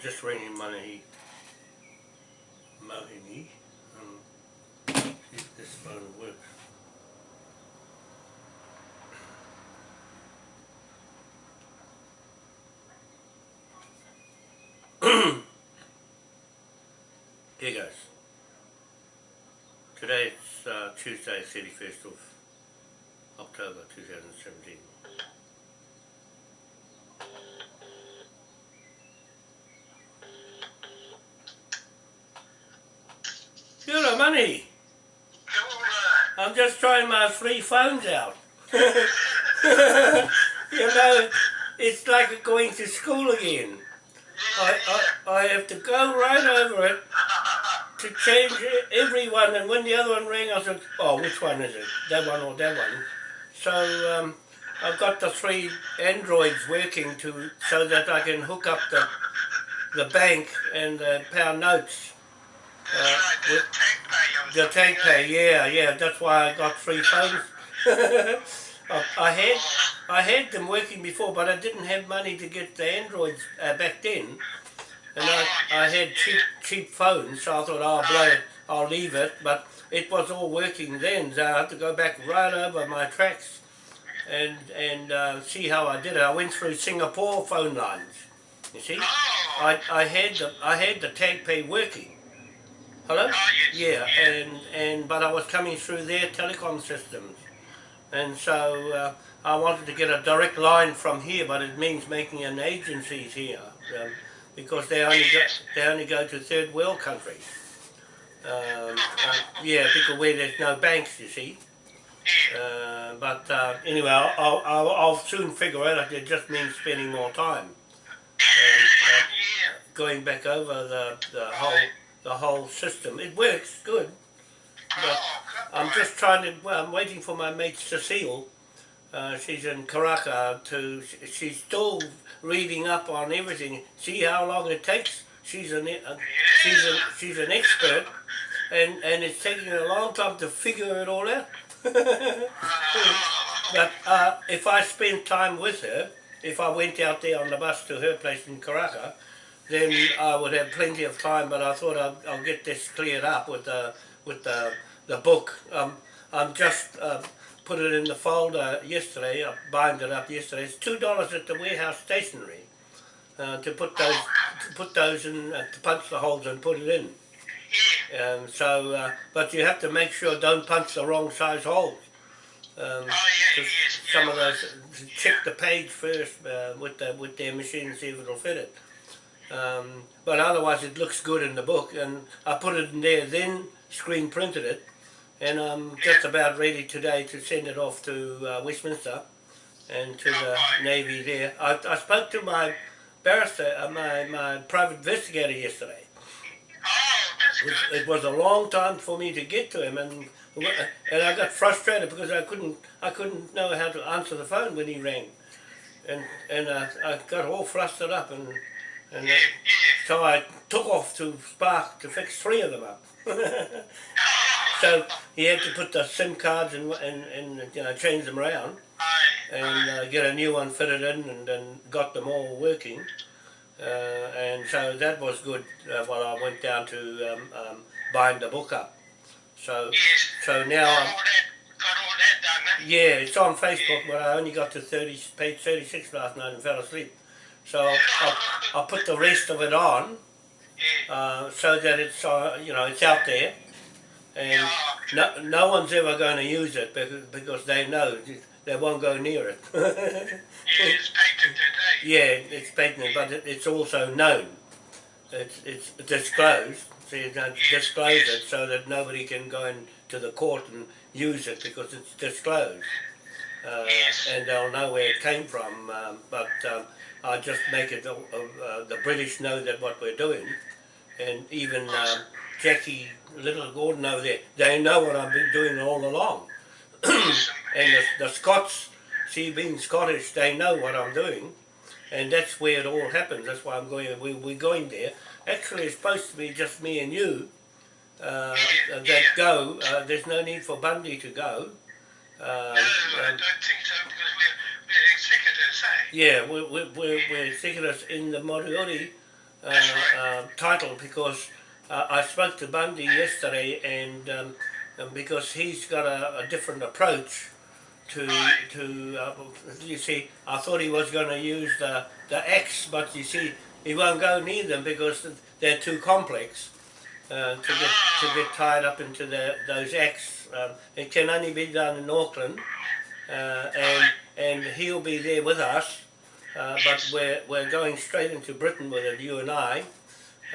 Just ringing money Mohini. Um, see if this phone works. Here goes. Today it's uh, Tuesday, 31st of October 2017. Hello, money. Trying my free phones out. you know, it's like going to school again. I, I, I have to go right over it to change every one, and when the other one rang, I said, oh, which one is it? That one or that one? So um, I've got the three Androids working to so that I can hook up the the bank and the pound notes. That's right, the with- tank pay. The TagPay, yeah, yeah, that's why I got free phones. I, I had I had them working before, but I didn't have money to get the Androids uh, back then. And I, I had cheap cheap phones, so I thought, oh, blow it, I'll leave it. But it was all working then, so I had to go back right over my tracks and and uh, see how I did it. I went through Singapore phone lines, you see. Oh, I, I had the I had the TagPay working. Hello? Oh, yes, Yeah, yeah. and and but I was coming through their telecom systems, and so uh, I wanted to get a direct line from here, but it means making an agencies here um, because they only go they only go to third world countries. Um, uh, yeah, because where there's no banks, you see. Uh, but uh, anyway, I'll, I'll, I'll, I'll soon figure out. It just means spending more time. And, uh, going back over the, the whole the whole system. It works good. But I'm just trying to. Well, I'm waiting for my mate Cecile. Uh, she's in Karaka to. She's still reading up on everything. See how long it takes. She's an uh, she's a, she's an expert, and and it's taking a long time to figure it all out. But uh, if I spent time with her, if I went out there on the bus to her place in Karaka, then I would have plenty of time. But I thought I'll, I'll get this cleared up with the with the the book. Um, I'm just uh, put it in the folder yesterday. I bind it up yesterday. It's two dollars at the warehouse stationery uh, to put those to put those in uh, to punch the holes and put it in. Um, so, uh, but you have to make sure don't punch the wrong size holes. Um, Oh, yeah, yes, some yeah. of those check the page first uh, with the with their machine and see if it'll fit it. Um, but otherwise, it looks good in the book, and I put it in there. Then screen printed it, and I'm just about ready today to send it off to uh, Westminster and to the Navy there. I, I spoke to my barrister, uh, my my private investigator yesterday. It was, it was a long time for me to get to him, and and I got frustrated because I couldn't I couldn't know how to answer the phone when he rang, and and uh, I got all flustered up, and and Yeah, yeah. so I took off to Spark to fix three of them up. So he had to put the SIM cards and and, and you know change them around and uh, get a new one fitted in, and then got them all working. Uh, and so that was good uh, while I went down to um, um, bind the book up. So yes. so now got I'm, all that, got all that done, yeah, it's on Facebook, but I only got to 30, page 36 last night and fell asleep. So I'll, I'll, put the rest of it on uh, so that it's uh, you know it's out there, and no, no one's ever going to use it because, because they know they won't go near it. Yeah, it's patented, eh? yeah, it's patented, but it, it's also known. It's it's disclosed. So you don't disclose it so that nobody can go into the court and use it because it's disclosed. Uh, Yes. and they'll know where it came from. Um, but um, I just make it uh, uh, the British know that what we're doing, and even um, Jackie Little Gordon over there, they know what I've been doing all along. And the, the Scots, see, being Scottish, they know what I'm doing, and that's where it all happens. That's why I'm going. We, we're going there. Actually, it's supposed to be just me and you uh, that go. Uh, there's no need for Bundy to go. Uh, No, I um, don't think so because we're, we're executors, yeah, we're, we're, we're, we're in the Moriori uh, uh, title because uh, I spoke to Bundy yesterday and, um, and because he's got a, a different approach to to uh, you see I thought he was going to use the the X but you see he won't go near them because they're too complex uh, to get to get tied up into the, those X. Um, it can only be done in Auckland and and he'll be there with us uh, but we're we're going straight into Britain with it you and I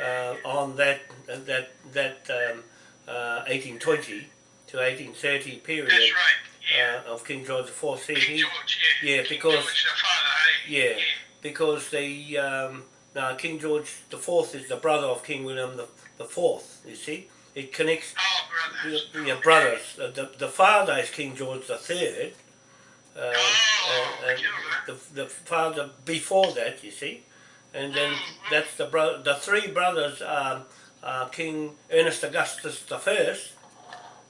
uh, on that that that um, uh, 1820 to 1830 period That's right. Yeah. uh, of King George IV. See, King he, George, yeah. yeah, because- George, father, eh? yeah, because the um, now King George IV is the brother of King William the, the Fourth. You see, it connects Oh, brothers. your, your brothers. Uh, the the father is King George the Third. Uh, Oh, and, and the the father before that, you see, and then that's the bro- the three brothers are, are King Ernest Augustus the First,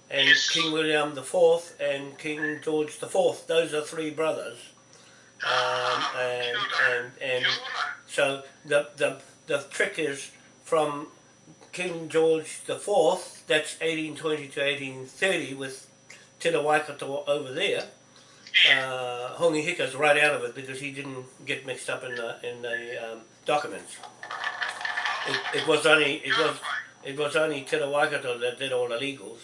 and Yes. King William the Fourth, and King George the Fourth. Those are three brothers, um, and and and so the the the trick is from King George the Fourth. That's eighteen twenty to eighteen thirty with Te Waikato over there uh, Hika's right out of it because he didn't get mixed up in the in the um, documents. It, it was only it was it was only Te Waikato that did all the legals,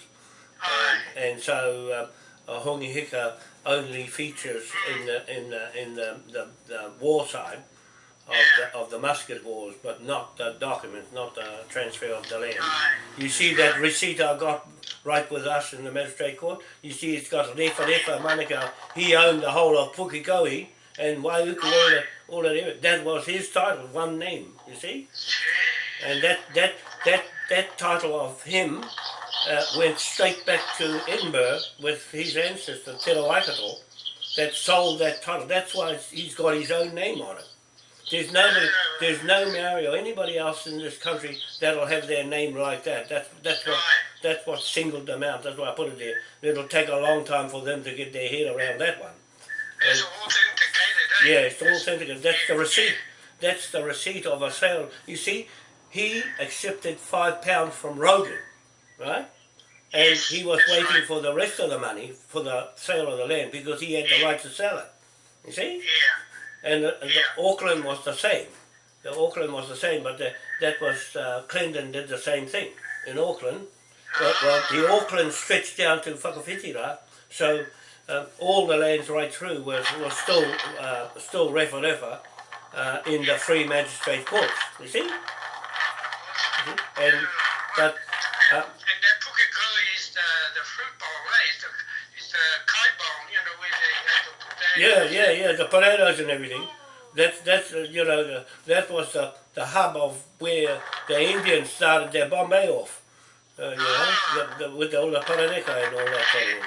Aye. and so uh, Hongi Hika only features in the in the in the, the, the war side of the, of the musket wars, but not the documents, not the transfer of the land. You see that receipt I got right with us in the magistrate court? You see it's got Refa Refa Manukau. He owned the whole of Pukekohe and Waiuku, all the, all of that. That was his title, one name, you see? And that, that, that, that title of him uh, went straight back to Edinburgh with his ancestor, Te Waikato, that sold that title. That's why he's got his own name on it. There's nobody, there's no Maori or anybody else in this country that'll have their name like that. That's that's what that's what singled them out. That's why I put it there. It'll take a long time for them to get their head around that one. It's authenticated, eh? Yeah, it's all authentic. That's the receipt. That's the receipt of a sale. You see, he accepted five pounds from Rogan, right? And he was waiting for the rest of the money for the sale of the land because he had the right to sell it. You see? Yeah. And the, the. Auckland was the same. The Auckland was the same, but the, that was uh, Clinton did the same thing in Auckland. Well, well, the Auckland stretched down to Whakawhitira, so uh, all the lands right through was, was still uh, still refa refa uh, in the free magistrate courts. You see, Mhm. and but Yeah, yeah, yeah. The potatoes and everything. That's that's uh, you know the, that was the, the hub of where the Indians started their Bombay off. Uh, you know, the, the, with all the paraneka and all that thing.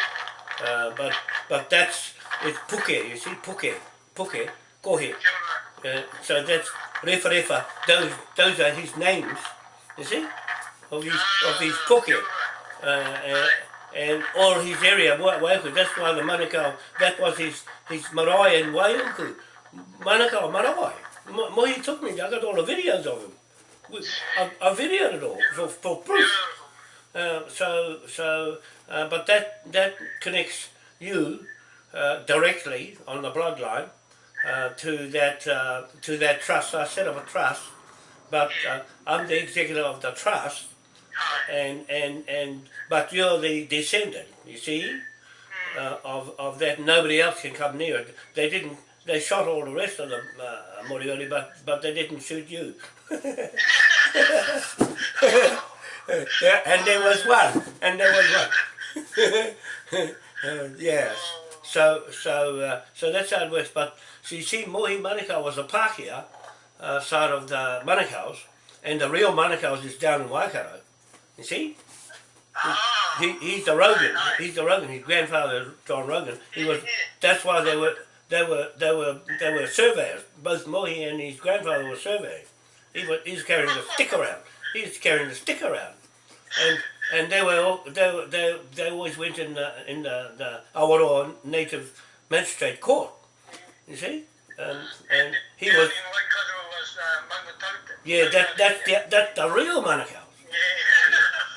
Uh, but but that's it's puke. You see, puke, puke, kohe. Uh, so that's refa refa. Those those are his names. You see, of his of his puke. Uh, and all his area, Wa- Waiuku, that's why the Manukau, that was his, his marae in Waiuku. Manukau, marae. Mo- Mohi took me, I got all the videos of him. I, I videoed it all for, for proof. Uh, so, so, uh, but that, that connects you uh, directly on the bloodline uh, to that uh, to that trust. I set up a trust, but uh, I'm the executive of the trust. And and and but you're the descendant. You see, uh, of of that. Nobody else can come near it. They didn't. They shot all the rest of them, uh, Moriori, but but they didn't shoot you. yeah, and there was one, and there was one. uh, yes. So so uh, so that's how it works. But so you see, Mohi Manukau was a Pākehā uh, side of the Manukau's, and the real Manukau's is down in Waikato. You see? He, he's the Rogan. He's the Rogan. His grandfather, John Rogan. He was. That's why they were. They were. They were. They were surveyors. Both Mohi and his grandfather were surveying. He was. He's carrying the stick around. He's carrying the stick around, and and they were. all- They were. They. They always went in the in the the Awaroa Native Magistrate Court. You see, and and he was. In Waikato was Mangatauta. Yeah, that that's the that's the real Manukau. Yeah.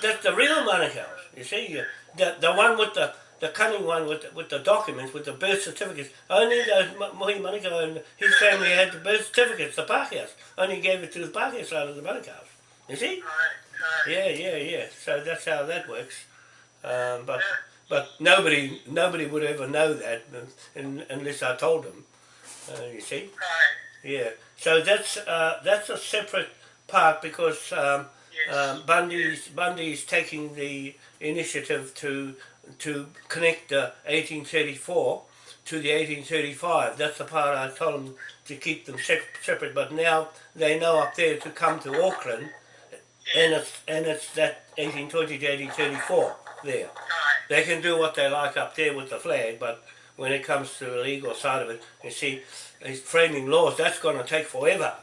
That's the real Manukau. You see, you- the the one with the the cunning one with the, with the documents, with the birth certificates. Only those Mohi Manukau and his family had the birth certificates, the Pākehās. Only gave it to the Pākehā side of the Manukau's. You see? Yeah, yeah, yeah. So that's how that works. Um, but but nobody nobody would ever know that unless I told them. Uh, you see? Yeah. So that's uh, that's a separate part because um. Um, Bundy's Bundy's taking the initiative to to connect the 1834 to the 1835. That's the part I told them to keep them separate. But now they know up there to come to Auckland, and it's and it's that 1820 to 1834 there. They can do what they like up there with the flag, but when it comes to the legal side of it, you see, framing laws, that's going to take forever.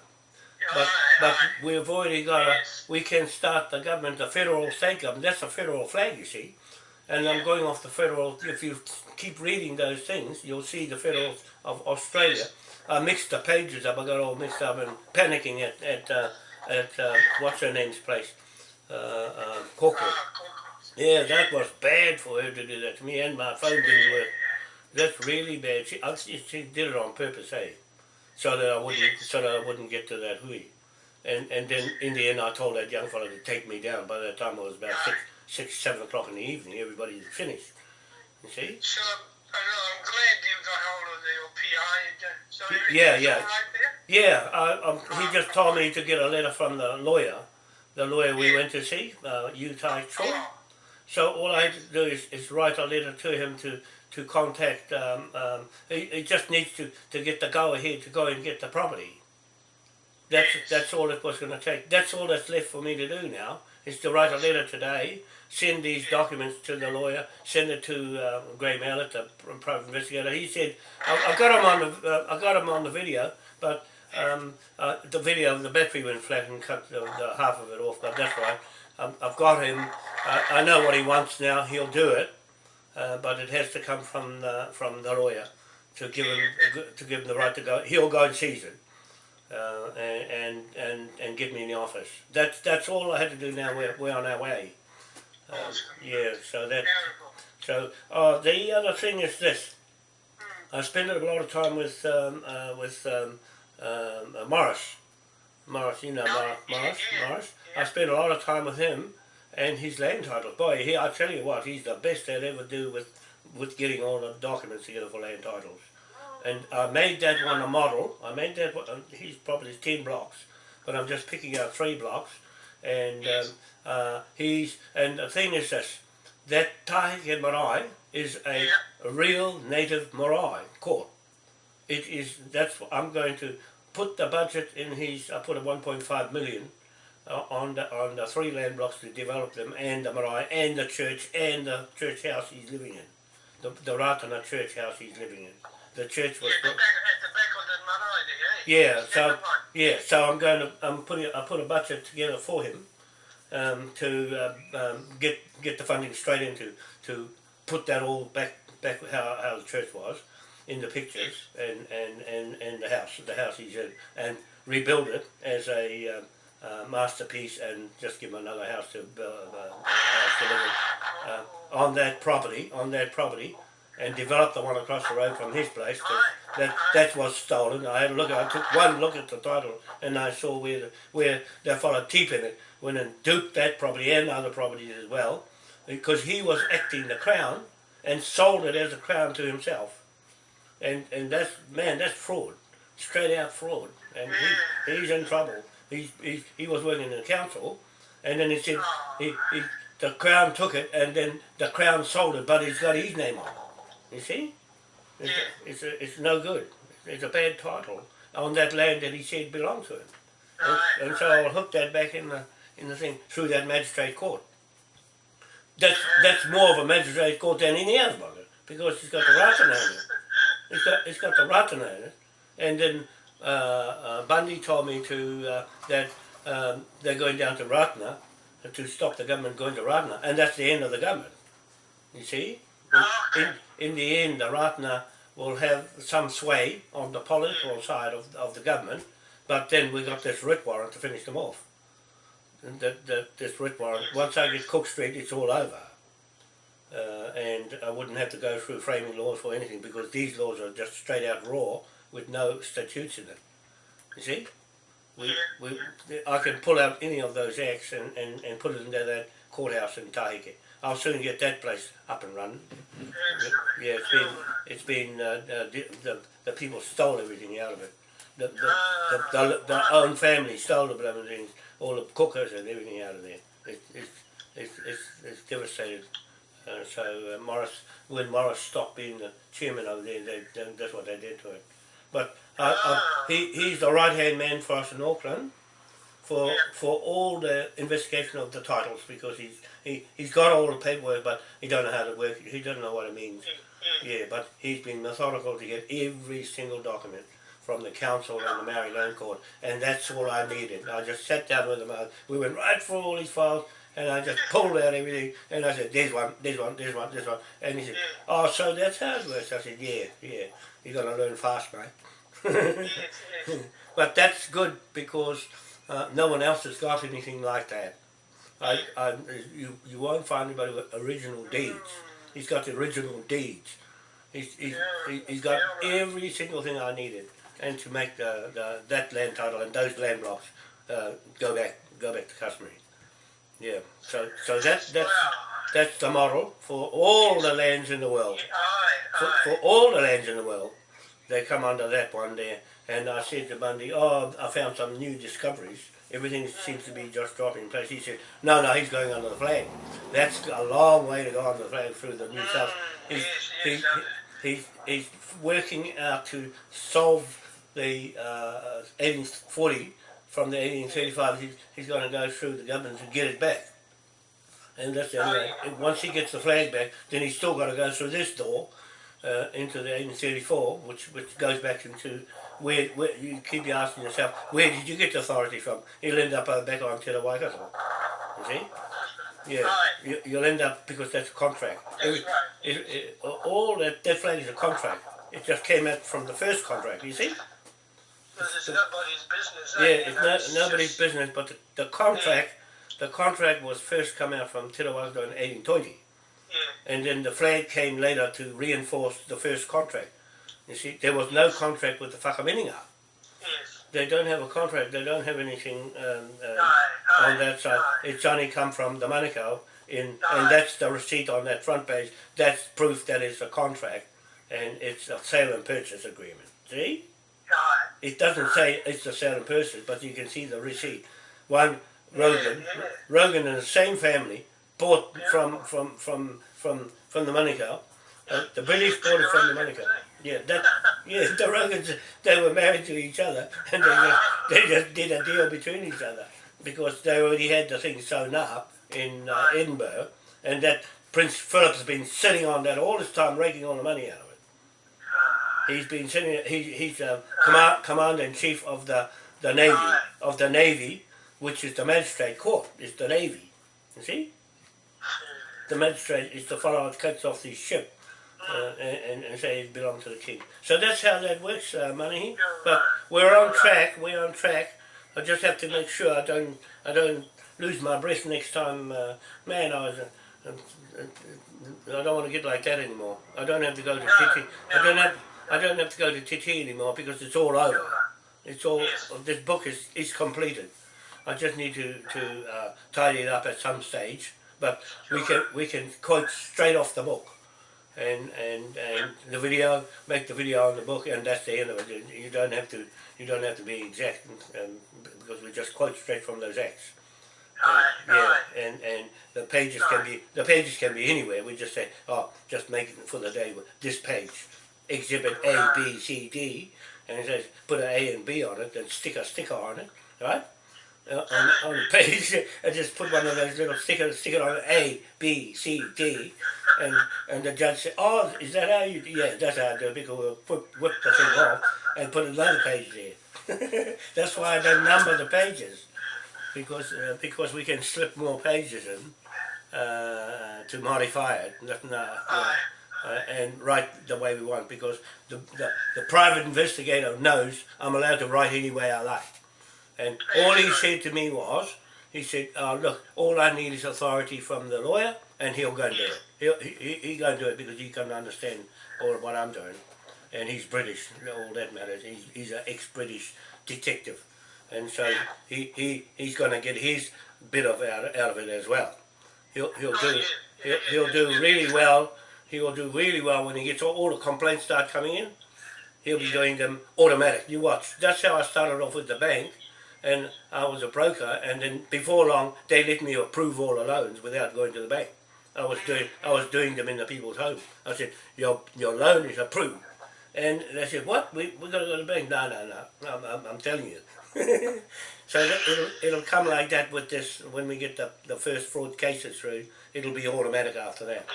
But, but we've already got a, we can start the government, the federal state government, that's a federal flag, you see. And I'm going off the federal, if you keep reading those things, you'll see the federal of Australia. I mixed the pages up, I got all mixed up and panicking at, at, uh, at uh, what's her name's place, uh, uh. Ah. Yeah, that was bad for her to do that to me, and my phone didn't work. That's really bad. She, she, she did it on purpose, eh? So that I wouldn't, so that I wouldn't get to that hui. And and then in the end, I told that young fellow to take me down. By that time, it was about six, six, seven o'clock in the evening. Everybody was finished. You see? So, I know, I'm glad you got hold of your PI. So yeah, yeah. right there? Yeah, I, um, he just told me to get a letter from the lawyer, the lawyer we went to see, uh, Yu Tai So all I do is, is write a letter to him to, to contact, um, um, he, he just needs to, to get the go ahead to go and get the property. That's, that's all it was going to take. That's all that's left for me to do now, is to write a letter today, send these documents to the lawyer, send it to uh, Gray Mallet, the private investigator. He said, I, I got him on the, uh, I got him on the video, but um, uh, the video, the battery went flat and cut the, the half of it off, but that's right. Um, I've got him. I, I know what he wants now. He'll do it, uh, but it has to come from the from the lawyer to give him to give him the right to go. He'll go and seize it, uh, and, and and and get me in the office. That's that's all I had to do. Now we're we're on our way. Uh, yeah. So that so uh, the other thing is this. I spend a lot of time with um, uh, with um, um, uh, Morris. Morris, you know yeah, Morris. Morris. I spend a lot of time with him and his land titles. Boy, he, I tell you what, he's the best they'll ever do with with getting all the documents together for land titles. And I made that one a model. I made that one. uh, He's probably ten blocks, but I'm just picking out three blocks. And um, uh, he's and the thing is this: that Tahike Marae is a, Yeah. real native marae court. It is. That's. what I'm going to put the budget in his. I put a 1.5 million uh, on the on the three land blocks to develop them, and the marae, and the church, and the church house he's living in, the the Ratana church house he's living in. The church was. Yeah, the back, the back of the marae there? Yeah, so that the one? yeah, so I'm going to I'm putting I put a budget together for him um, to uh, um, get get the funding straight into to put that all back back how, how the church was in the pictures and, and, and, and the house the house he's in and rebuild it as a um, uh, masterpiece and just give him another house to uh, uh, house to live in, uh, on that property on that property and develop the one across the road from his place that that was stolen. I had a look. I took one look at the title, and I saw where the, where that fellow Teep in it went and duped that property and other properties as well, because he was acting the crown and sold it as a crown to himself, and and that's man, that's fraud, straight out fraud, and he, he's in trouble. He's, he he was working in the council, and then he said he, he the crown took it, and then the crown sold it, but he's got his name on it. You see? It's, it's, a, it's no good. It's a bad title on that land that he said belonged to him. And, Right, and so I'll hook that back in the in the thing through that magistrate court. That's that's more of a magistrate court than any other one because it's got the Ratana in it. It's got it's got the Ratana in it, and then uh, uh, Bundy told me to uh, that um, they're going down to Ratana to stop the government going to Ratana, and that's the end of the government. You see, in, in the end, the Ratana will have some sway on the political side of, of the government, But then we got this writ warrant to finish them off. And that, that this writ warrant, once I get Cook Street, it's all over. Uh, and I wouldn't have to go through framing laws for anything because these laws are just straight out raw with no statutes in it. You see? We, we, I can pull out any of those acts and, and, and put it into that courthouse in Tahike. I'll soon get that place up and running. Yeah, it's been, it's been, uh, uh, the, the, the people stole everything out of it. The, the, the, the, the own family stole the blooming things, all the cookers and everything out of there. It, it's, it's, it's, it's devastated. Uh, so uh, Morris, when Morris stopped being the chairman over there, they, they, that's what they did to it. But uh, uh, he, he's the right hand man for us in Auckland for Yeah. for all the investigation of the titles because he's he, he's got all the paperwork but he don't know how to work it. He doesn't know what it means. Yeah, but he's been methodical to get every single document from the council and the Maori Land Court, and that's all I needed. I just sat down with him. I, we went right through all these files, and I just pulled out everything, and I said, "There's one, there's one, there's one, there's one," and he said, "Oh, so that's how it works." I said, "Yeah, yeah. You're gonna learn fast, mate." But that's good because uh, no one else has got anything like that. I, I, you, you won't find anybody with original deeds. He's got the original deeds. He's, he's, he- he's got every single thing I needed, and to make the, the that land title and those land blocks uh, go back go back to customary. Yeah. So so that that's that's the model for all the lands in the world for, for all the lands in the world, they come under that one there. And I said to Bundy, oh, I found some new discoveries. Everything seems to be just dropping in place. He said, no, no, he's going under the flag. That's a long way to go under the flag through the New South. He's, he, he, he's, he's working out to solve the uh, 1840 from the 1835. He's, he's going to go through the government to get it back. And that's the only way. Once he gets the flag back, then he's still got to go through this door uh, into the 1834, which which goes back into where, where you keep asking yourself, where did you get the authority from? He'll end up uh, back on Te Waikato. You see? Yeah, Right. you, you'll end up because that's a contract. That's right. it, it, all that that flag is a contract. It just came out from the first contract. You see? Because it's nobody's business. eh? Yeah, it's know, no, it's nobody's just- business. But the, the contract, the contract was first come out from Waikato in 1820. Yeah, and then the flag came later to reinforce the first contract. You see, there was no contract with the Whakaminenga. yes. They don't have a contract. They don't have anything um, uh, Aye, aye, on that side. aye. It's only come from the Manukau, in, and that's the receipt on that front page. That's proof that it's a contract, and it's a sale and purchase agreement. See. It doesn't say it's the same person, but you can see the receipt. One Rogan. Rogan and the same family bought from from from from from the Manukau. Uh, the British bought it from the Manukau. Yeah, that yeah, the Rogans they were married to each other and they just they just did a deal between each other because they already had the thing sewn up in uh, Edinburgh and that Prince Philip's been sitting on that all this time raking all the money out of it. He's been sitting. He, he's uh, command, commander in chief of the the navy of the navy, which is the magistrate court. Is the navy. You see, the magistrate is the fellow that cuts off the ship uh, and, and, say it belongs to the king. So that's how that works, uh, Manahi. But we're on track. We're on track. I just have to make sure I don't I don't lose my breath next time. Uh, man, I was. Uh, uh, uh, I don't want to get like that anymore. I don't have to go to TT. I don't have. I don't have to go to TT anymore because it's all over. It's all. Yes. This book is is completed. I just need to to uh, tidy it up at some stage. But we can we can quote straight off the book, and and and the video make the video on the book, and that's the end of it. You- don't have to you don't have to be exact, um, because we just quote straight from those acts. Aye, yeah, and and the pages can be the pages can be anywhere. We just say, oh, just make it for the day with this page, exhibit A, B, C, D, and it says put an A and B on it, and stick a sticker on it, right? Uh, on, on the page, and just put one of those little stickers, stick it on A, B, C, D, and and the judge said, oh, is that how you? Yeah, that's how I do it. Because we'll whip, whip the thing off and put another page there. that's why I don't number the pages because uh, because we can slip more pages in uh, to modify it not, not, Aye. Uh, and write the way we want because the, the, the private investigator knows I'm allowed to write any way I like. And all he said to me was, he said, oh, look, all I need is authority from the lawyer and he'll go and do it. He'll, he, he, go and do it because he can understand all what I'm doing. And he's British, all that matters. He's, he's an ex-British detective. And so he, he, he's going to get his bit of out, out of it as well. He'll, he'll do he'll, he'll do really well. He will do really well when he gets all, all the complaints start coming in. He'll be doing them automatic. You watch. That's how I started off with the bank and I was a broker, and then before long they let me approve all the loans without going to the bank. I was doing I was doing them in the people's home. I said, your your loan is approved, and they said, what? We we got to go to the bank? No, no, no. I'm I'm, I'm telling you. so that, it'll it'll come like that with this when we get the the first fraud cases through. It'll be automatic after that.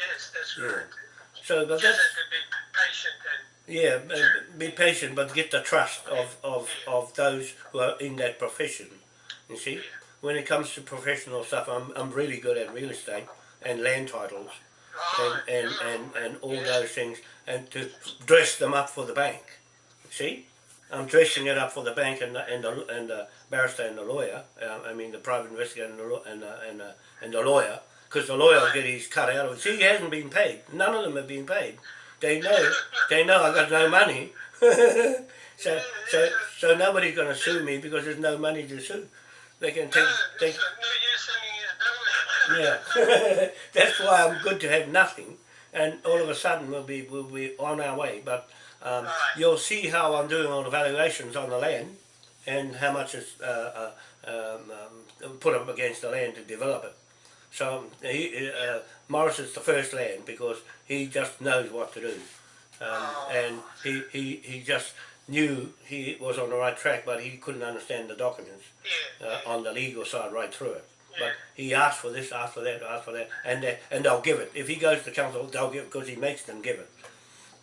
Yes, that's Yeah. right. So, but that's to be patient and Yeah, be patient, but get the trust of, of, of those who are in that profession. You see, when it comes to professional stuff, I'm, I'm really good at real estate and land titles and, and, yeah. and, and all those things, and to dress them up for the bank. See, I'm dressing it up for the bank and the, and the, and the barrister and the lawyer. Uh, I mean, the private investigator and the, and the, and the, and the lawyer, because the lawyer will get his cut out of it. See, he hasn't been paid. None of them have been paid. They know, they know I got no money. so, so, so nobody's going to sue me because there's no money to sue. They can take, No, take it's no use sending his bill. yeah, that's why I'm good to have nothing, and all of a sudden we'll be we'll be on our way. But um, Right. you'll see how I'm doing all the valuations on the land, and how much is uh, uh, um, um, put up against the land to develop it. So he, uh, Morris is the first land because he just knows what to do, um, and he, he he just knew he was on the right track, but he couldn't understand the documents uh, on the legal side right through it. But he asked for this, asked for that, asked for that, and they, and they'll give it. If he goes to council, they'll give it because he makes them give it.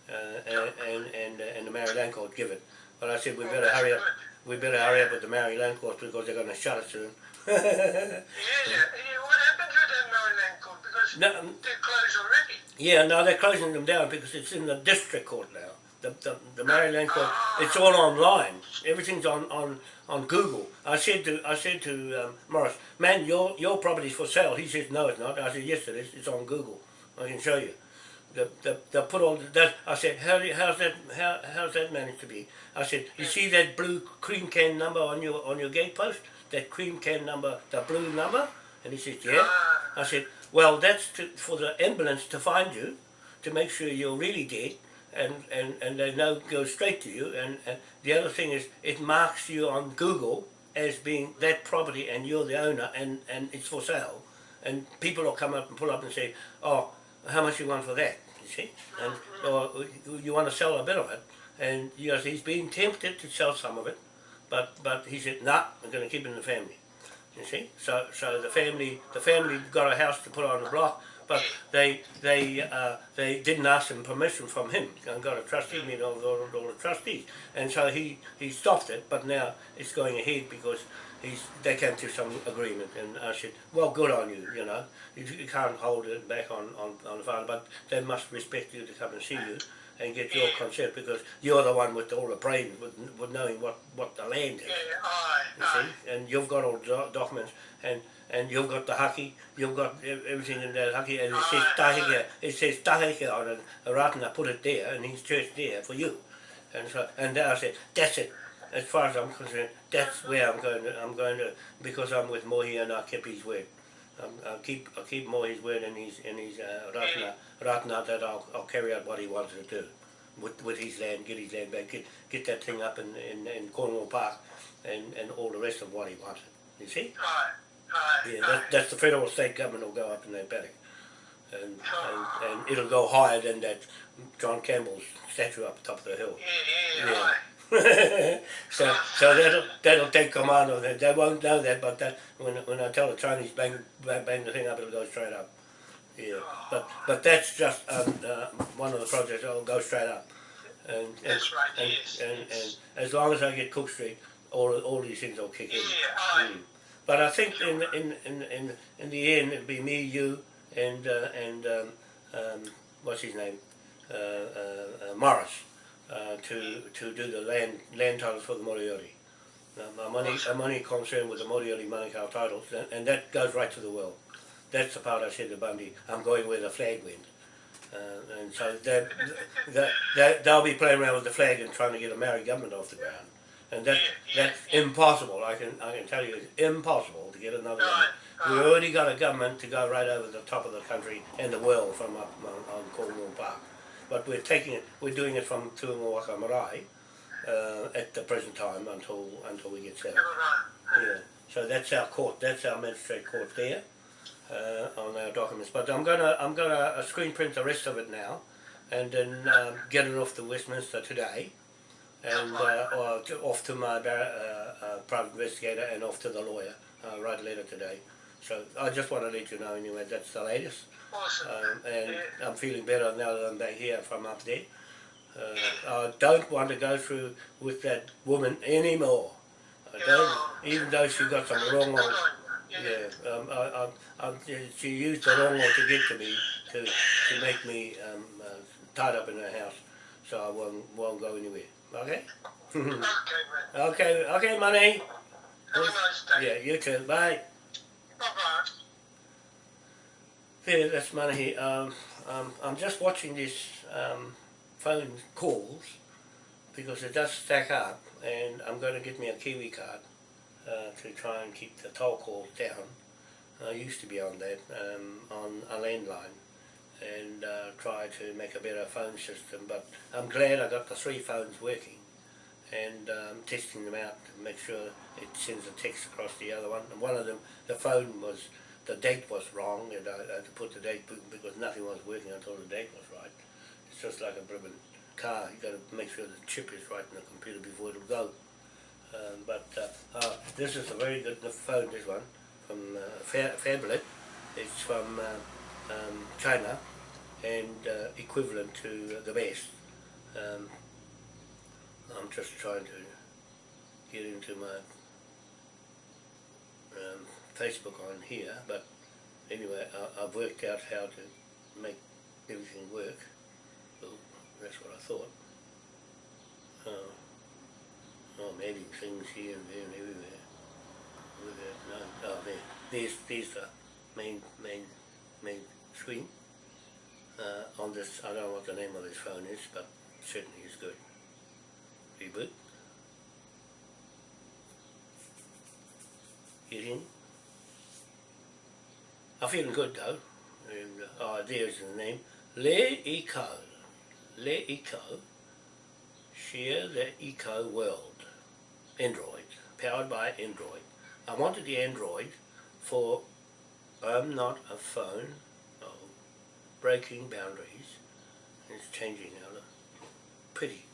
Uh, and and and, uh, and the Maori Land Court give it. But I said we Oh, better hurry up. We better hurry up with the Maori Land Court because they're going to shut it soon. Yeah, yeah. What happened to that Maori Land court? Because no, they're closed already. yeah, no, they're closing them down because it's in the district court now. The, the, the Maori Land Court, it's all online. Everything's on, on, on Google. I said to I said to um, Morris, man, your your property's for sale. He says, no, it's not. I said, yes, it is. It's on Google. I can show you. The, the, the put all the, that. I said, how do you, how's that how how's that managed to be? I said, you see that blue cream can number on your on your gate post? That cream can number, the blue number? And he says, yeah. I said, well, that's to, for the ambulance to find you, to make sure you're really dead, and, and, and they know go straight to you. And, and the other thing is, it marks you on Google as being that property, and you're the owner, and, and it's for sale. And people will come up and pull up and say, oh, how much you want for that? You see, and or you want to sell a bit of it, and yes, he's being tempted to sell some of it, but but he said, nah, I'm going to keep it in the family. You see, so so the family the family got a house to put on the block, but they they uh, they didn't ask him permission from him. And got a trustee meeting of all, all the trustees, and so he he stopped it. But now it's going ahead because he's they came to some agreement, and I said, well, good on you. You know, you, you can't hold it back on on on the father, but they must respect you to come and see you. And get your consent because you're the one with all the brain, with, with knowing what, what the land is. Yeah, aye, you aye. see, and you've got all the documents, and and you've got the haki, you've got everything in that haki, and it says tahika, it says tahika on it, Ratana put it there, and his church there for you, and so, and I said, that's it, as far as I'm concerned, that's where I'm going to, I'm going to, because I'm with Mohi and I kept his word. Um, I'll keep, I'll keep Mohi's word and his, and his, uh, Ratana, Ratana that I'll, I'll carry out what he wants to do. With, with his land, get his land back, get, get that thing up in, in, in Cornwall Park, and, and all the rest of what he wanted. You see? Aye, aye, Yeah, that, that's the federal state government will go up in that paddock. And, and, and it'll go higher than that John Campbell's statue up top of the hill. Yeah, yeah, Yeah. aye. So so that'll, that'll take command of it. They won't know that, but that, when, when I tell the Chinese bang, bang, bang the thing up, it'll go straight up. Yeah, but but that's just um, uh, one of the projects that'll go straight up. And, and, That's right, and, yes, and, yes. and as long as I get Cook Street, all all these things will kick in. Yeah. Mm. But I think in in in in, in the end it'll be me, you, and uh, and um, um, what's his name, uh, uh, uh, Morris, uh, to to do the land land titles for the Moriori. Um, I'm only, I'm only concerned with the Moriori Manukau titles, and, and that goes right to the world. That's the part I said to Bundy, I'm going where the flag went. Uh, and so that, that, that, they'll be playing around with the flag and trying to get a Maori government off the ground. And that, that's impossible, I can, I can tell you, it's impossible to get another government. We already got a government to go right over the top of the country and the world from up on, on Cornwall Park. But we're taking it, we're doing it from Tuangoaka Marae uh, at the present time until until we get settled. Yeah. So that's our court, that's our magistrate court there uh, on our documents. But I'm gonna I'm gonna uh, screen print the rest of it now, and then um, get it off to Westminster today, and uh, or to, off to my uh, uh, private investigator and off to the lawyer. Uh, write a letter today. So I just want to let you know anyway. That's the latest, Awesome. um, and I'm feeling better now that I'm back here from up there. Uh, I don't want to go through with that woman anymore. I don't, even though she got some wrong Good on. on you. Yeah, um, I, I, I, she used the wrong one to get to me to, to make me um, uh, tied up in her house, so I won't, won't go anywhere. Okay? Okay, okay, okay, money. Have a nice day. Yeah, you too. Bye. Bye-bye. Yeah, that's money. Um, um, I'm just watching this um, phone calls because it does stack up, and I'm going to get me a Kiwi card uh, to try and keep the toll calls down. I used to be on that um, on a landline and uh, try to make a better phone system, but I'm glad I got the three phones working and um, testing them out to make sure it sends a text across the other one. And one of them, the phone was the date was wrong, and I had to put the date because nothing was working until the date was right. It's just like a Brabant car; you got to make sure the chip is right in the computer before it'll go. Um, but uh, uh, this is a very good phone. This one from uh, Fa- Fablet. It's from uh, um, China and uh, equivalent to the best. Um, I'm just trying to get into my um, Facebook on here, but anyway, I, I've worked out how to make everything work. Well, that's what I thought. Uh, I'm adding things here and there and everywhere. At no, oh, there. There's, there's the main, main, main screen. Uh, on this, I don't know what the name of this phone is, but certainly is good. Reboot. Get in. I'm feeling good though. And, uh, oh, there's the name. Le Eco. Le Eco. Share the Eco world. Android. Powered by Android. I wanted the Android for I'm not a phone. Oh, breaking boundaries. It's changing now. Pretty.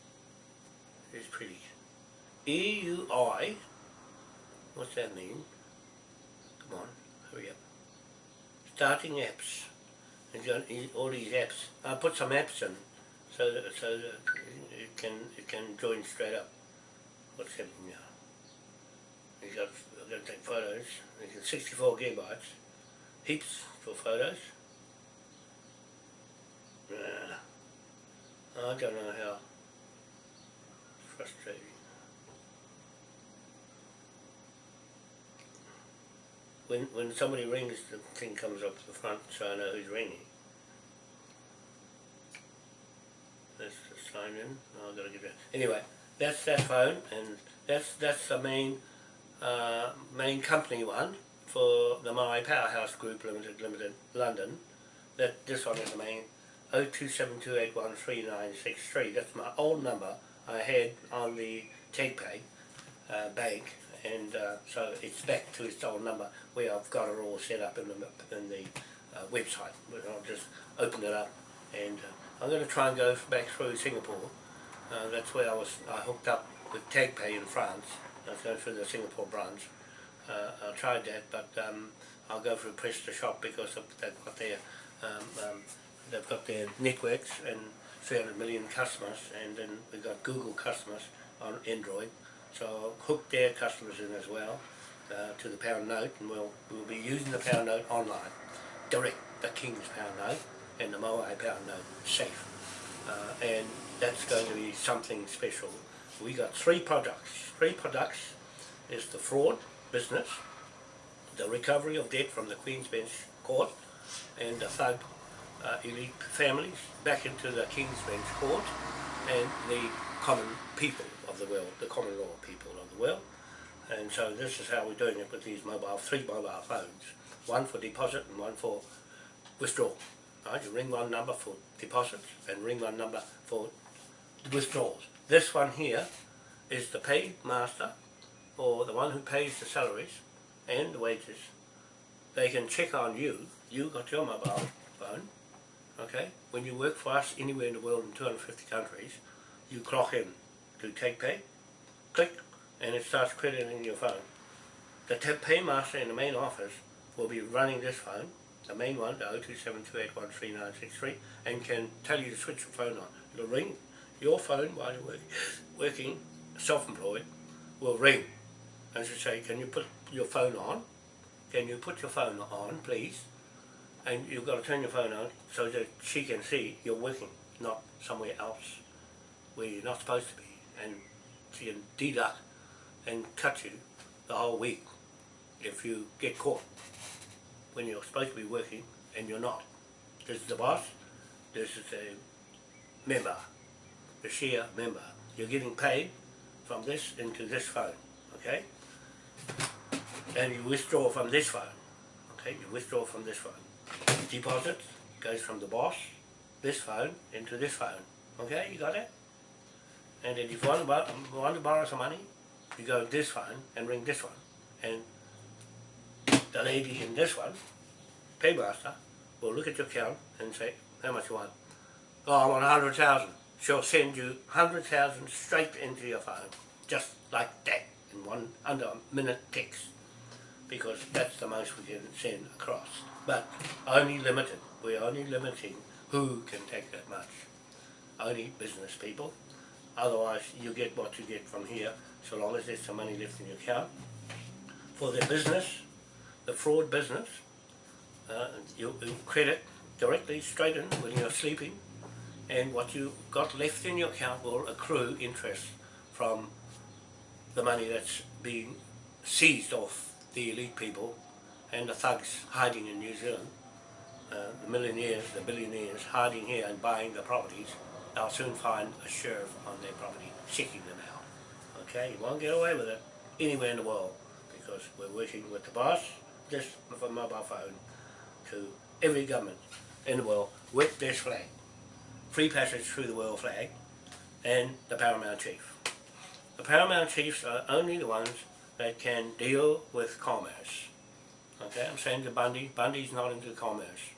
It's pretty. EUI. What's that mean? Come on, hurry up. Starting apps. All these apps. I put some apps in so that, so that it can it can join straight up. What's happening now? You got I've got to take photos. You got 64 gigabytes. Heaps for photos. I don't know how frustrating. When when somebody rings, the thing comes up the front, so I know who's ringing. That's the sign in. Oh, I've got to get that. Anyway, that's that phone, and that's that's the main uh, main company one for the My Powerhouse Group Limited, Limited, London. That this one is the main. 0272813963. That's my old number I had on the TagPay uh, bank, and uh, so it's back to its old number where I've got it all set up in the in the uh, website. But I'll just open it up, and uh, I'm going to try and go back through Singapore. Uh, that's where I was. I hooked up with TagPay in France. I was going through the Singapore branch. Uh, I tried that, but um, I'll go through Press to Shop because they've got their um, um, they've got their networks and 300 million customers, and then we've got Google customers on Android. So I'll hook their customers in as well uh, to the pound note, and we'll we'll be using the pound note online, direct the King's pound note and the Moai pound note safe, uh, and that's going to be something special. We got three products, three products is the fraud business, the recovery of debt from the Queen's Bench Court, and the thug uh, elite families back into the King's Bench Court, and the common people of the world, the common law people of the world. And so this is how we're doing it with these mobile, three mobile phones, one for deposit and one for withdrawal. Right? You ring one number for deposits and ring one number for withdrawals. This one here is the pay master or the one who pays the salaries and the wages. They can check on you. You got your mobile phone. Okay? When you work for us anywhere in the world in 250 countries, you clock in to take pay, click, and it starts crediting your phone. The paymaster in the main office will be running this phone, the main one, the 0272813963, and can tell you to switch your phone on. It'll ring your phone while you're working, self-employed, will ring and she'll say, can you put your phone on? Can you put your phone on, please? And you've got to turn your phone on so that she can see you're working, not somewhere else where you're not supposed to be. And she can deduct and cut you the whole week if you get caught when you're supposed to be working and you're not. This is the boss, this is a member, the share member. You're getting paid from this into this phone, okay? And you withdraw from this phone, okay? You withdraw from this phone. Deposit goes from the boss, this phone, into this phone, okay? You got it? And then if you want to, borrow, want to borrow some money, you go this one and ring this one. And the lady in this one, paymaster, will look at your account and say, how much you want? Oh, I want a hundred thousand. She'll send you hundred thousand straight into your phone, just like that, in one under a minute text, because that's the most we can send across. But only limited. We're only limiting who can take that much. Only business people. Otherwise, you get what you get from here, so long as there's some money left in your account. For the business, the fraud business, uh, you, you credit directly straight in when you're sleeping, and what you got left in your account will accrue interest from the money that's being seized off the elite people and the thugs hiding in New Zealand, uh, the millionaires, the billionaires hiding here and buying the properties, they'll soon find a sheriff on their property checking them out. Okay, you won't get away with it anywhere in the world because we're working with the boss, just with a mobile phone, to every government in the world with this flag. Free passage through the world flag and the paramount chief. The paramount chiefs are only the ones that can deal with commerce. Okay, I'm saying to Bundy, Bundy's not into commerce.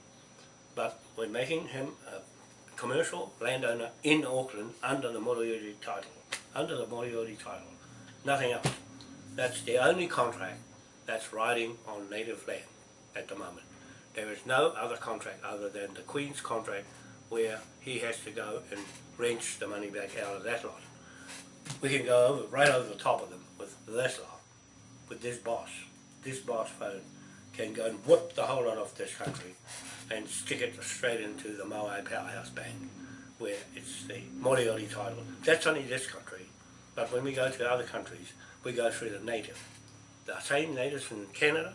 But we're making him a commercial landowner in Auckland under the Moriori title. Under the Moriori title. Nothing else. That's the only contract that's riding on native land at the moment. There is no other contract other than the Queen's contract where he has to go and wrench the money back out of that lot. We can go over, right over the top of them with this lot, with this boss. This boss phone can go and whoop the whole lot off this country and stick it straight into the Moai Powerhouse Bank where it's the Moriori title. That's only this country, but when we go to other countries, we go through the native. The same natives from Canada,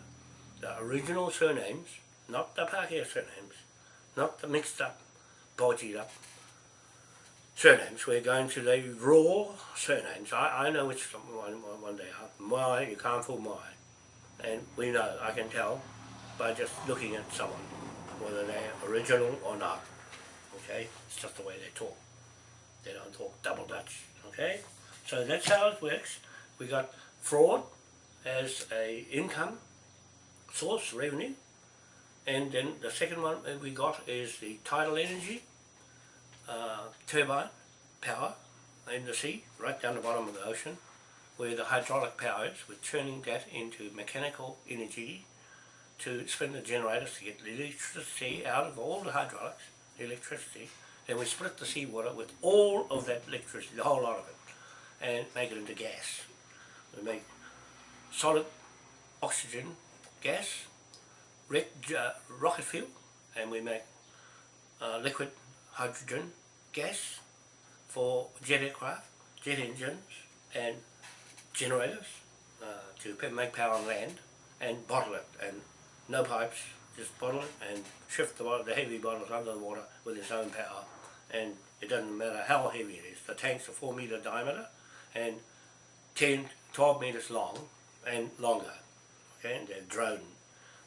the original surnames, not the Pākehā surnames, not the mixed up, bodged up surnames. We're going to the raw surnames. I, I know which one, one, are. Mai, you can't fool Mai. And we know, I can tell by just looking at someone whether they're original or not. Okay? It's just the way they talk. They don't talk double Dutch. Okay? So that's how it works. We got fraud as a income source, revenue. And then the second one we got is the tidal energy, uh, turbine power in the sea, right down the bottom of the ocean, where the hydraulic power is, we're turning that into mechanical energy to spin the generators to get the electricity out of all the hydraulics, the electricity, then we split the seawater with all of that electricity, the whole lot of it, and make it into gas. We make solid oxygen gas, rec, uh, rocket fuel, and we make uh, liquid hydrogen gas for jet aircraft, jet engines, and generators, uh, to make power on land and bottle it and no pipes, just bottle it and shift the, the heavy bottles under the water with its own power and it doesn't matter how heavy it is. The tanks are 4 metre diameter and 10, 12 metres long and longer. Okay, and they're drone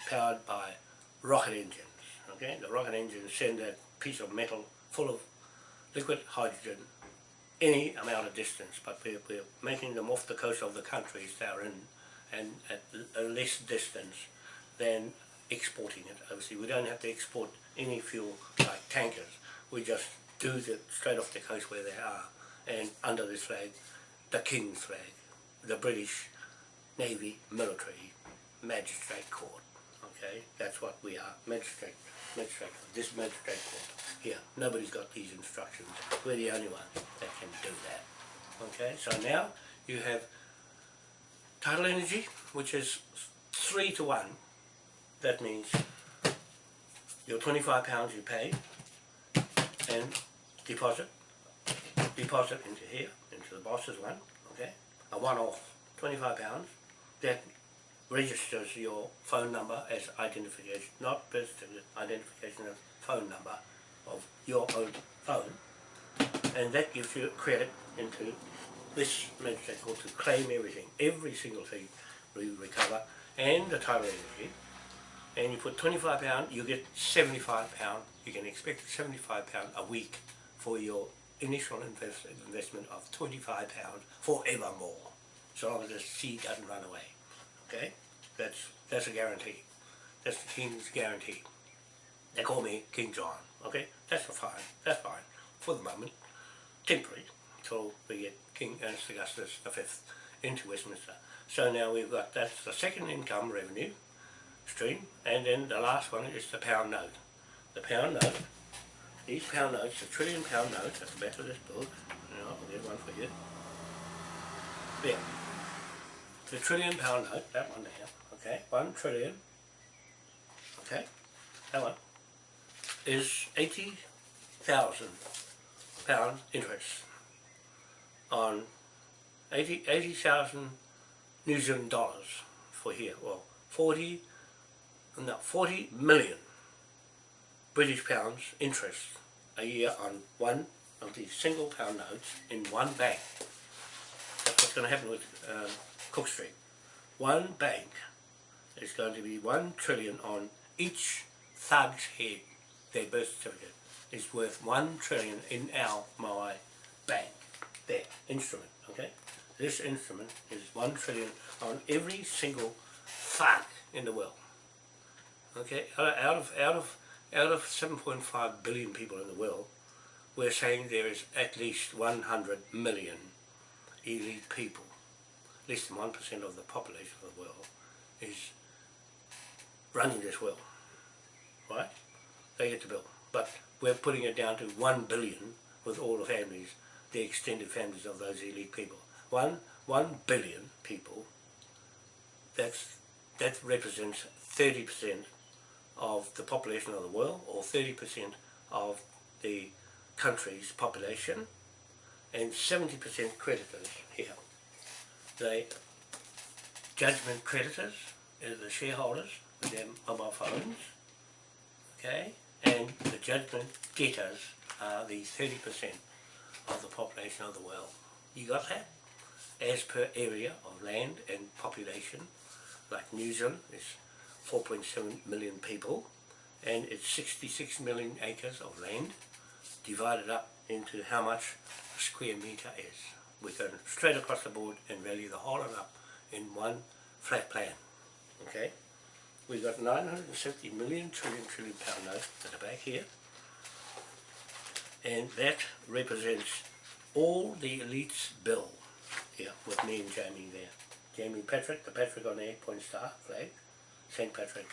powered by rocket engines. Okay, the rocket engines send that piece of metal full of liquid hydrogen any amount of distance, but we're, we're making them off the coast of the countries they're in and at a less distance than exporting it. Obviously, we don't have to export any fuel like tankers. We just do it straight off the coast where they are and under this flag, the King's flag, the British Navy Military Magistrate Court. Okay, that's what we are, magistrate, magistrate, court. this magistrate court. Here, nobody's got these instructions. We're the only ones that can do that. Okay, so now you have tidal energy, which is three to one. That means your twenty-five pounds you pay and deposit, deposit into here, into the boss's one, okay? A one-off, twenty-five pounds. That registers your phone number as identification, not birth identification of phone number of your own phone. And that gives you credit into this magistrate to claim everything, every single thing we recover, and the tidal energy. And you put twenty-five pound, you get seventy-five pound. You can expect seventy-five pound a week for your initial invest, investment of twenty-five pound forevermore, so long as the sea doesn't run away. Okay, that's that's a guarantee. That's the king's guarantee. They call me King John. Okay, that's fine. That's fine for the moment, temporary, until we get King Ernest Augustus V into Westminster. So now we've got that's the second income revenue stream, and then the last one is the pound note. The pound note. These pound notes, the trillion pound notes at the back of this book. You know, I'll get one for you. There. The trillion pound note, that one there. Okay, one trillion. Okay, that one is eighty thousand pound interest on 80 80,000 New Zealand dollars for here. Well, 40, no, 40 million British pounds interest a year on one of these single pound notes in one bank. That's what's going to happen with um, Cook Street. One bank is going to be one trillion on each thug's head. Their birth certificate is worth one trillion in our Maui bank. There, instrument, okay? This instrument is one trillion on every single thug in the world. Okay, out out of out of out of 7.5 billion people in the world, we're saying there is at least 100 million elite people. Less than 1% of the population of the world is running this world. Right? They get the bill. But we're putting it down to 1 billion with all the families, the extended families of those elite people. One, 1 billion people, that's, that represents 30% of the population of the world or 30% of the country's population and 70% creditors here. The judgment creditors are the shareholders with their mobile phones, okay, and the judgment debtors are the 30% of the population of the world. You got that? As per area of land and population, like New Zealand is 4.7 million people and it's 66 million acres of land divided up into how much a square metre is. We go straight across the board and value the whole lot up in one flat plan. Okay? We've got 970 million trillion trillion pound note that are back here. And that represents all the elites bill here with me and Jamie there. Jamie Patrick, the Patrick on the eight point star flag. St. Patrick,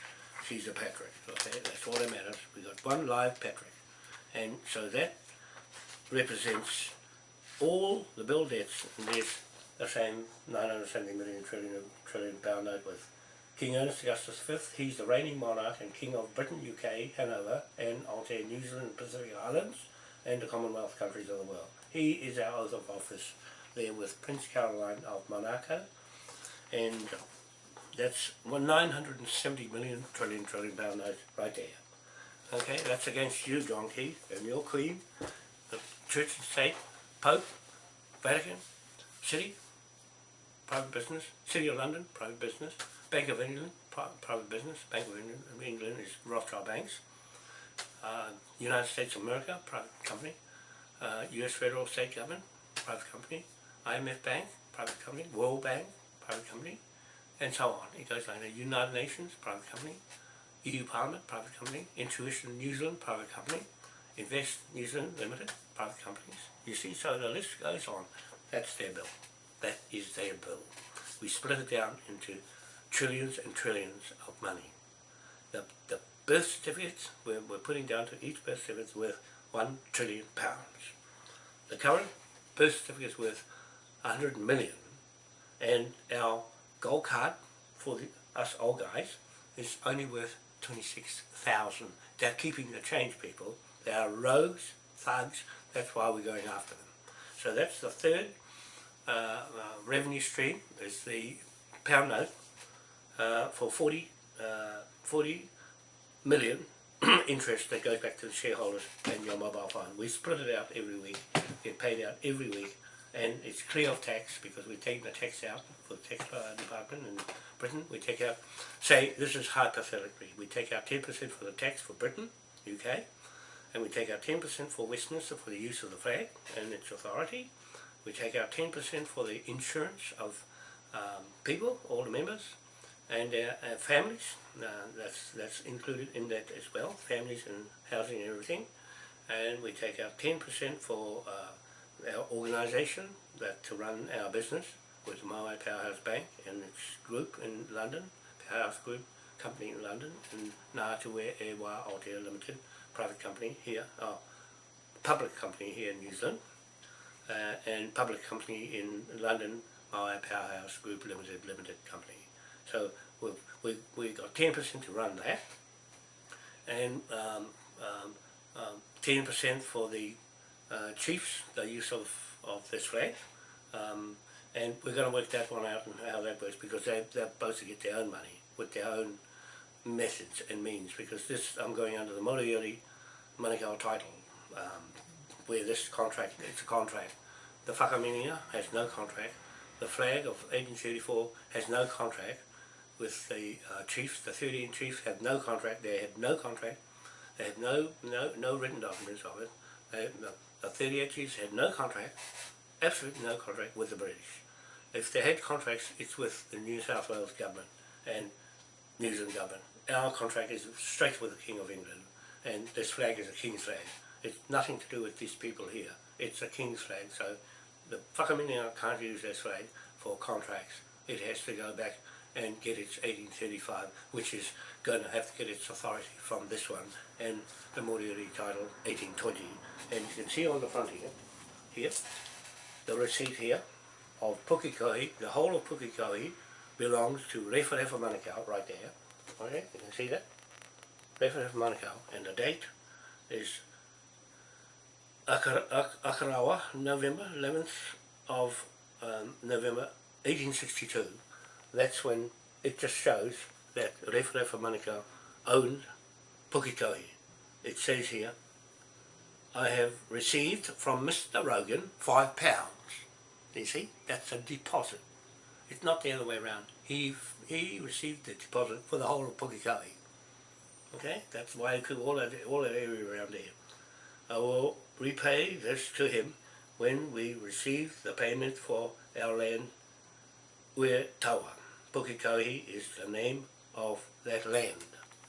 she's a Patrick. Okay, that's all that matters. We've got one live Patrick. And so that represents all the bill debts and there's the same 970 million trillion, trillion pound note with King Ernest Augustus V. He's the reigning monarch and King of Britain, UK, Hanover, and Aotea, New Zealand, and Pacific Islands, and the Commonwealth countries of the world. He is our oath of office there with Prince Caroline of Monaco And that's one 970 million trillion trillion pound note right there. Okay, that's against you, John Key, and your Queen, the Church and State, Pope, Vatican, City, private business, City of London, private business, Bank of England, private business, Bank of England, England is Rothschild Banks, uh, United States of America, private company, uh, U.S. federal state government, private company, IMF Bank, private company, World Bank, private company, and so on. It goes like that. United Nations, private company, EU Parliament, private company, Intuition New Zealand, private company, Invest New Zealand Limited, private companies. You see, so the list goes on. That's their bill. That is their bill. We split it down into trillions and trillions of money. The, the birth certificates, we're, we're putting down to each birth certificate worth one trillion pounds. The current birth certificate is worth 100 million and our gold card for the, us old guys is only worth 26,000. They're keeping the change people. They are rogues, thugs, that's why we're going after them. So that's the third uh, uh, revenue stream, is the pound note uh, for 40, uh, 40 million interest that goes back to the shareholders and your mobile phone. We split it out every week, get paid out every week, and it's clear of tax because we're taking the tax out for the tax uh, department in Britain. We take out, say, this is hypothetically, we take out 10% for the tax for Britain, UK, and we take out 10% for Westminster for the use of the flag and its authority. We take out 10% for the insurance of um, people, all the members, and uh, uh, families. Uh, that's that's included in that as well. Families and housing and everything. And we take out 10% for uh, our organisation that to run our business with Maui Powerhouse Bank and its group in London, Powerhouse Group company in London, and Ngātue Ewa Aotea Limited, private company here, uh, public company here in New Zealand, uh, and public company in London, Maui Powerhouse Group Limited, limited company. So we've, we, we got 10% to run that, and um, um, um, 10% for the uh, chiefs, the use of, of this flag, um, and we're going to work that one out and how that works because they, they're supposed to get their own money with their own methods and means because this, I'm going under the Moriori Manukau title um, where this contract, it's a contract. The Whakaminenga has no contract. The flag of 1834 has no contract with the uh, chiefs. The 13 chiefs have no contract. They had no contract. They had no no no written documents of it. They, the, the 38 chiefs had no contract, absolutely no contract with the British. If they had contracts, it's with the New South Wales government and New Zealand government. Our contract is straight with the King of England, and this flag is a King's flag. It's nothing to do with these people here. It's a King's flag, so the Whakaminenga can't use this flag for contracts. It has to go back and get its 1835, which is going to have to get its authority from this one and the Moriori title 1820. And you can see on the front here, here, the receipt here of Pukekohe, the whole of Pukekohe belongs to Referefa Manukau right there. Okay, you can see that? Referefa Manukau, and the date is Akara, Ak- Akarawa, November 11th of um, November 1862 that's when it just shows that Referefa Manukau owned Pukikohi. It says here, I have received from Mr. Rogan five pounds. You see, that's a deposit. It's not the other way around. He he received the deposit for the whole of Pukekohe. Okay, that's why I could all that all that area around there. I will repay this to him when we receive the payment for our land where Tawa. Pukekohe is the name of that land.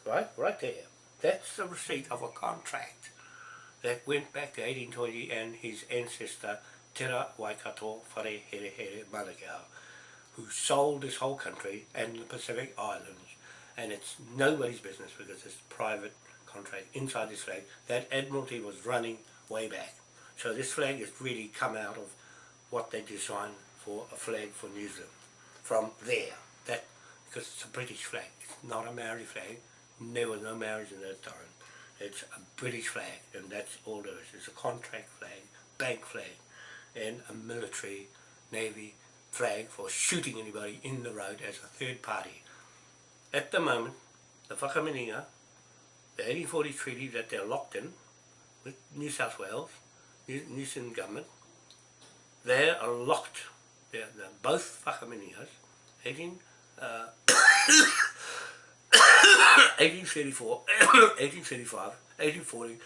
Right? Right there. That's the receipt of a contract that went back to 1820 and his ancestor Tera Waikato Whare Here Here Manukau who sold this whole country and the Pacific Islands and it's nobody's business because it's a private contract inside this flag. That Admiralty was running way back. So this flag has really come out of what they designed for a flag for New Zealand from there. That because it's a British flag. It's not a Maori flag. There was no Maoris in that time. It's a British flag, and that's all there is. It's a contract flag, bank flag, and a military, navy, flag for shooting anybody in the road as a third party. At the moment, the Whakaminenga, the 1840 treaty that they're locked in with New South Wales, New, New Zealand government, they are locked. They're, they're both Whakaminengas, 18, uh, 1834, 1835, 1840,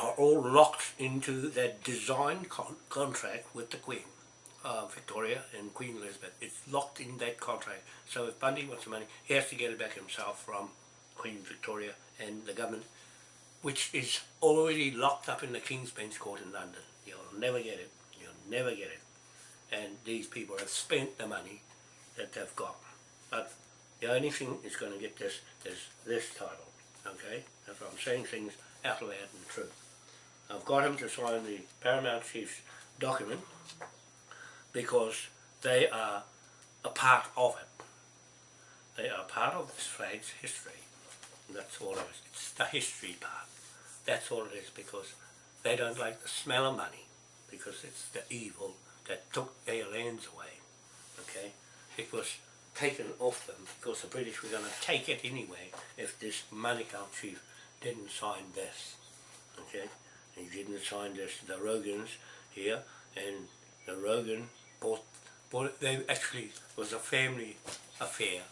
are all locked into that design con contract with the Queen, uh, Victoria and Queen Elizabeth. It's locked in that contract. So if Bundy wants the money, he has to get it back himself from Queen Victoria and the government, which is already locked up in the King's Bench Court in London. You'll never get it. You'll never get it. And these people have spent the money that they've got. But the only thing that's going to get this is this title. Okay? That's what I'm saying things out loud and true. I've got him to sign the Paramount Chief's document because they are a part of it. They are part of this flag's history. And that's all it is. It's the history part. That's all it is because they don't like the smell of money because it's the evil that took their lands away. Okay? It was taken off them because the British were going to take it anyway if this Manukau chief didn't sign this. Okay? He didn't sign this. The Rogans here and the Rogan bought, bought it. They actually was a family affair.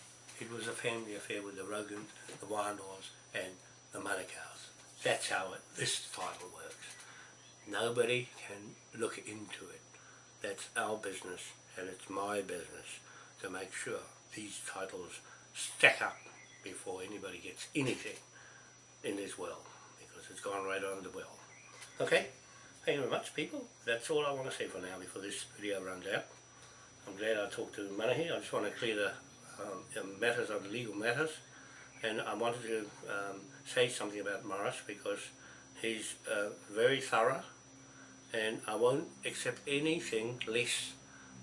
It was a family affair with the Rogans, the Wānoas and the Manukau's. That's how it, this title works. Nobody can look into it. That's our business and it's my business to make sure these titles stack up before anybody gets anything in this well because it's gone right on the well. Okay, thank you very much people. That's all I want to say for now before this video runs out. I'm glad I talked to Manahi. I just want to clear the um, matters of legal matters and I wanted to um, say something about Morris because he's uh, very thorough and I won't accept anything less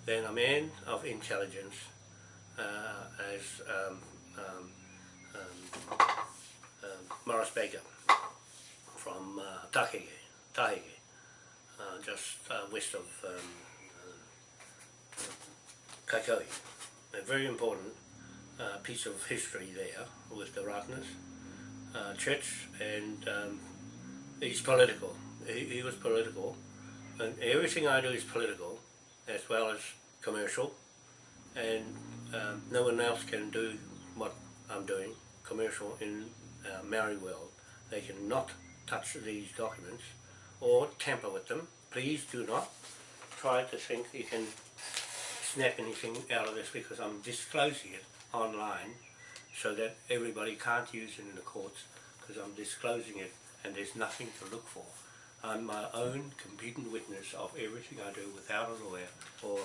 than a man of intelligence uh, as um, um, um, um, Morris Baker from uh, Taheke, Taheke uh, just uh, west of um, uh, Kaikohe. A very important uh, piece of history there with the Ratana's uh, church and um, he's political. He, he was political and everything I do is political as well as commercial and um, no one else can do what I'm doing commercial in uh, Maori world. They cannot touch these documents or tamper with them. Please do not try to think you can snap anything out of this because I'm disclosing it online so that everybody can't use it in the courts because I'm disclosing it and there's nothing to look for. I'm my own competent witness of everything I do without a lawyer or,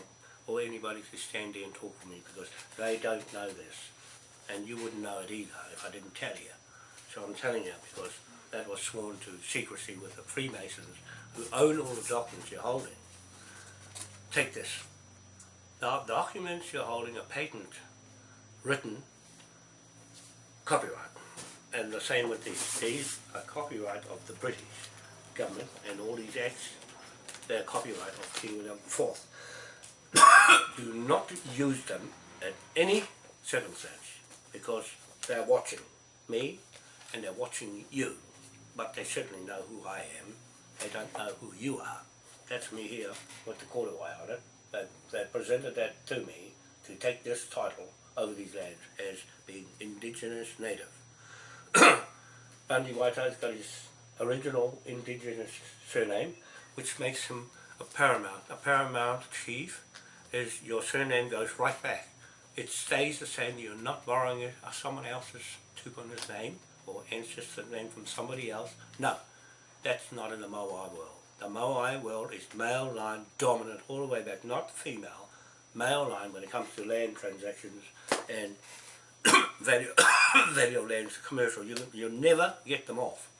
or anybody to stand there and talk for me because they don't know this. And you wouldn't know it either if I didn't tell you. So I'm telling you because that was sworn to secrecy with the Freemasons who own all the documents you're holding. Take this. The documents you're holding are patent, written, copyright. And the same with these. These are copyright of the British government and all these acts, they're copyright of King William IV. Do not use them at any circumstance because they're watching me and they're watching you. But they certainly know who I am. They don't know who you are. That's me here with the Korowai on it. They, they presented that to me to take this title over these lands as being indigenous native. Bundy Waito's got his original indigenous surname, which makes him a paramount. A paramount chief is your surname goes right back. It stays the same, you're not borrowing it or someone else's tupuna's name or ancestor name from somebody else. No, that's not in the Moai world. The Moai world is male line dominant all the way back, not female. Male line when it comes to land transactions and value, value of land commercial. You, you never get them off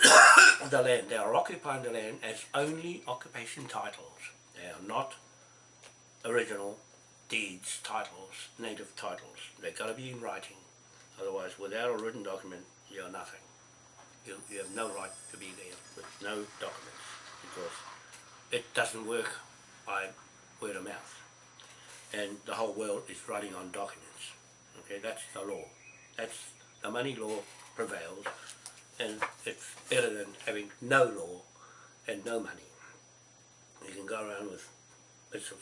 the land. They are occupying the land as only occupation titles. They are not original deeds, titles, native titles. They've got to be in writing. Otherwise, without a written document, you're nothing. You, you have no right to be there with no documents because it doesn't work by word of mouth. And the whole world is running on documents. Okay, that's the law. That's the money law prevails and it's better than having no law and no money. You can go around with bits of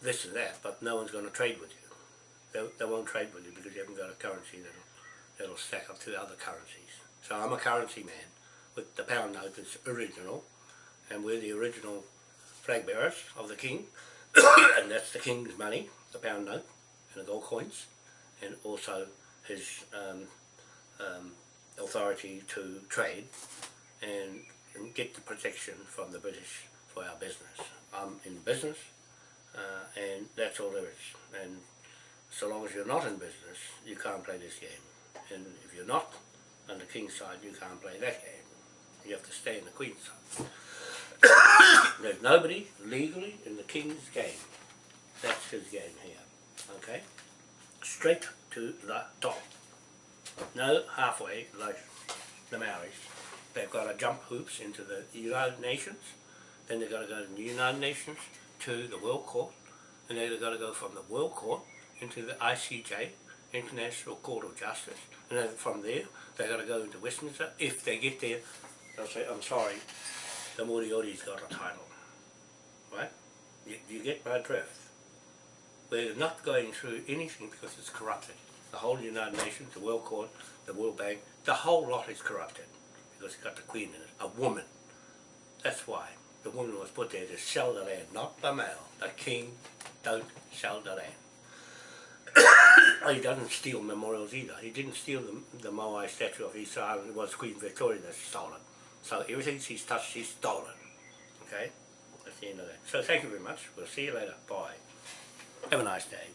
this and that, but no one's going to trade with you. They, they won't trade with you because you haven't got a currency that'll, that'll stack up to the other currencies. So I'm a currency man with the pound note that's original and we're the original flag bearers of the king and that's the king's money, the pound note and the gold coins and also his um, um, authority to trade and, and get the protection from the British for our business. I'm in business uh, and that's all there is. And so long as you're not in business, you can't play this game. And if you're not on the king's side, you can't play that game. You have to stay in the queen's side. There's nobody legally in the king's game. That's his game here. Okay? Straight to the top. No halfway like the Maoris. They've got to jump hoops into the United Nations. Then they've got to go to the United Nations to the World Court. And then they've got to go from the World Court into the ICJ, International Court of Justice. And then from there, they've got to go into Westminster. If they get there, they'll say, I'm sorry, the Moriori's got a title. Right? You, you get my drift. We're not going through anything because it's corrupted. The whole United Nations, the World Court, the World Bank, the whole lot is corrupted because it's got the Queen in it, a woman. That's why the woman was put there to sell the land, not the male. The King don't sell the land. Oh, he doesn't steal memorials either. He didn't steal the, the Moai statue of East Island. It was Queen Victoria that stole it. So everything she's touched, she's stolen. Okay? That's the end of that. So thank you very much. We'll see you later. Bye. Have a nice day.